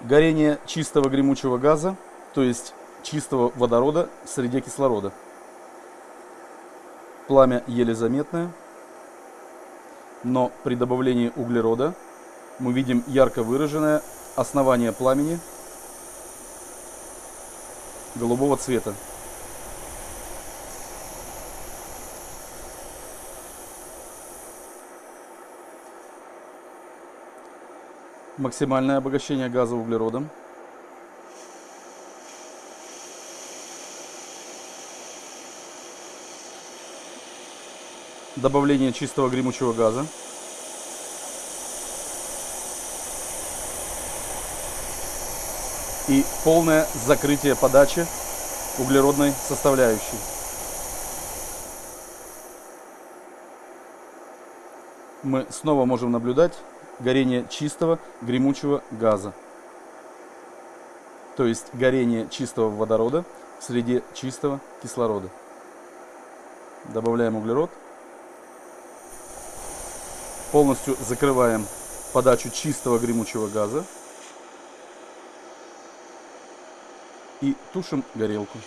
Горение чистого гремучего газа, то есть чистого водорода в среде кислорода. Пламя еле заметное, но при добавлении углерода мы видим ярко выраженное основание пламени голубого цвета. Максимальное обогащение газа углеродом. Добавление чистого гремучего газа. И полное закрытие подачи углеродной составляющей. Мы снова можем наблюдать горение чистого гремучего газа. То есть горение чистого водорода в среде чистого кислорода. Добавляем углерод. Полностью закрываем подачу чистого гремучего газа. И тушим горелку.